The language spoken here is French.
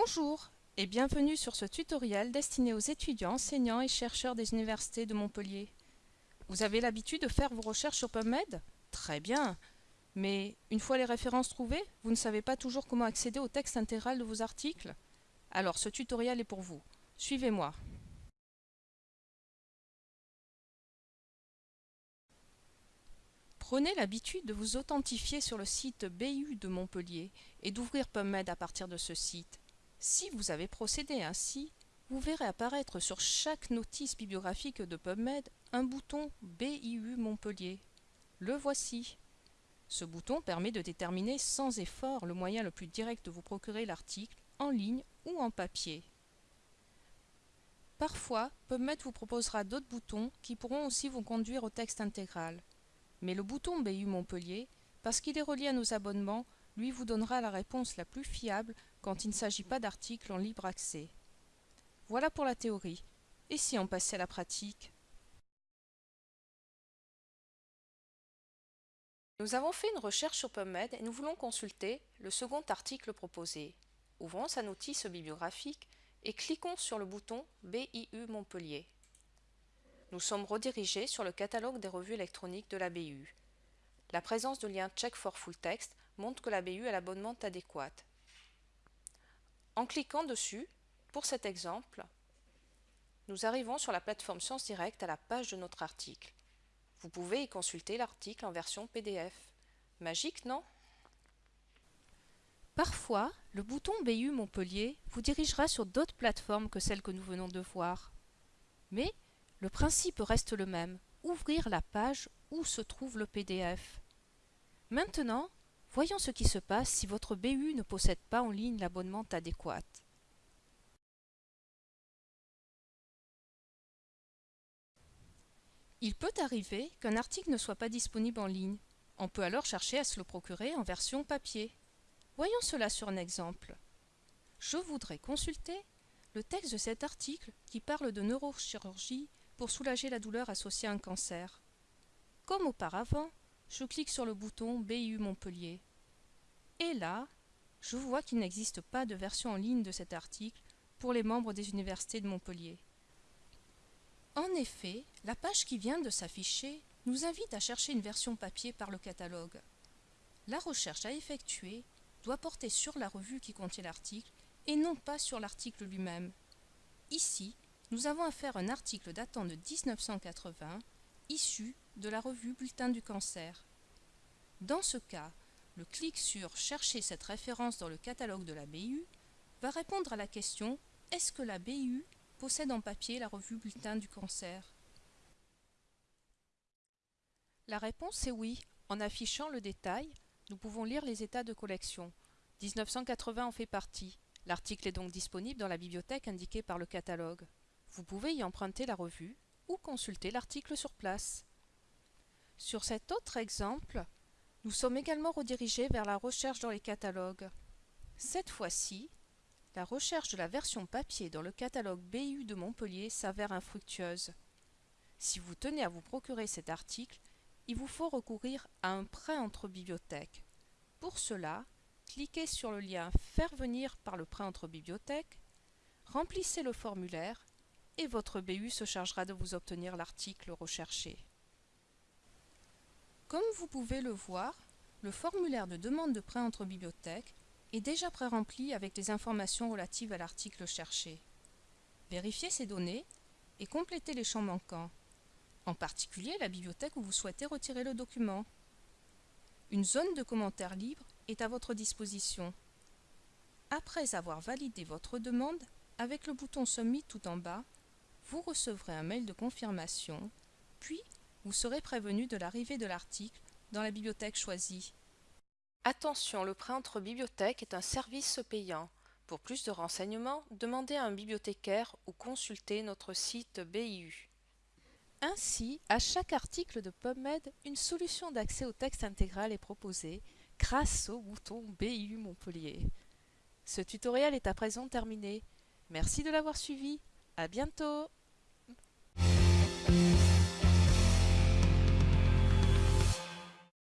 Bonjour et bienvenue sur ce tutoriel destiné aux étudiants, enseignants et chercheurs des universités de Montpellier. Vous avez l'habitude de faire vos recherches sur PubMed? Très bien Mais une fois les références trouvées, vous ne savez pas toujours comment accéder au texte intégral de vos articles? Alors ce tutoriel est pour vous. Suivez-moi. Prenez l'habitude de vous authentifier sur le site BU de Montpellier et d'ouvrir PubMed à partir de ce site. Si vous avez procédé ainsi, vous verrez apparaître sur chaque notice bibliographique de PubMed un bouton BIU Montpellier. Le voici. Ce bouton permet de déterminer sans effort le moyen le plus direct de vous procurer l'article en ligne ou en papier. Parfois, PubMed vous proposera d'autres boutons qui pourront aussi vous conduire au texte intégral. Mais le bouton BU Montpellier, parce qu'il est relié à nos abonnements, lui vous donnera la réponse la plus fiable quand il ne s'agit pas d'articles en libre accès. Voilà pour la théorie. Et si on passait à la pratique? Nous avons fait une recherche sur PubMed et nous voulons consulter le second article proposé. Ouvrons sa notice bibliographique et cliquons sur le bouton BIU Montpellier nous sommes redirigés sur le catalogue des revues électroniques de la BU. La présence de liens Check for Full Text montre que la BU a l'abonnement adéquat. En cliquant dessus, pour cet exemple, nous arrivons sur la plateforme Sciences Direct à la page de notre article. Vous pouvez y consulter l'article en version PDF. Magique, non? Parfois, le bouton BU Montpellier vous dirigera sur d'autres plateformes que celles que nous venons de voir. Mais le principe reste le même, ouvrir la page où se trouve le PDF. Maintenant, voyons ce qui se passe si votre BU ne possède pas en ligne l'abonnement adéquat. Il peut arriver qu'un article ne soit pas disponible en ligne. On peut alors chercher à se le procurer en version papier. Voyons cela sur un exemple. Je voudrais consulter le texte de cet article qui parle de neurochirurgie pour soulager la douleur associée à un cancer. Comme auparavant, je clique sur le bouton BU Montpellier. Et là, je vois qu'il n'existe pas de version en ligne de cet article pour les membres des universités de Montpellier. En effet, la page qui vient de s'afficher nous invite à chercher une version papier par le catalogue. La recherche à effectuer doit porter sur la revue qui contient l'article et non pas sur l'article lui-même. Ici, nous avons affaire à un article datant de 1980, issu de la revue Bulletin du cancer. Dans ce cas, le clic sur Chercher cette référence dans le catalogue de la BU va répondre à la question Est-ce que la BU possède en papier la revue Bulletin du cancer? La réponse est oui. En affichant le détail, nous pouvons lire les états de collection. 1980 en fait partie. L'article est donc disponible dans la bibliothèque indiquée par le catalogue. Vous pouvez y emprunter la revue ou consulter l'article sur place. Sur cet autre exemple, nous sommes également redirigés vers la recherche dans les catalogues. Cette fois-ci, la recherche de la version papier dans le catalogue BU de Montpellier s'avère infructueuse. Si vous tenez à vous procurer cet article, il vous faut recourir à un prêt entre bibliothèques. Pour cela, cliquez sur le lien Faire venir par le prêt entre bibliothèques, remplissez le formulaire et votre BU se chargera de vous obtenir l'article recherché. Comme vous pouvez le voir, le formulaire de demande de prêt entre bibliothèques est déjà pré-rempli avec les informations relatives à l'article cherché. Vérifiez ces données et complétez les champs manquants, en particulier la bibliothèque où vous souhaitez retirer le document. Une zone de commentaires libre est à votre disposition. Après avoir validé votre demande, avec le bouton Submit tout en bas, vous recevrez un mail de confirmation, puis vous serez prévenu de l'arrivée de l'article dans la bibliothèque choisie. Attention, le prêt entre bibliothèques est un service payant. Pour plus de renseignements, demandez à un bibliothécaire ou consultez notre site BIU. Ainsi, à chaque article de PubMed, une solution d'accès au texte intégral est proposée grâce au bouton BIU Montpellier. Ce tutoriel est à présent terminé. Merci de l'avoir suivi. À bientôt Bye.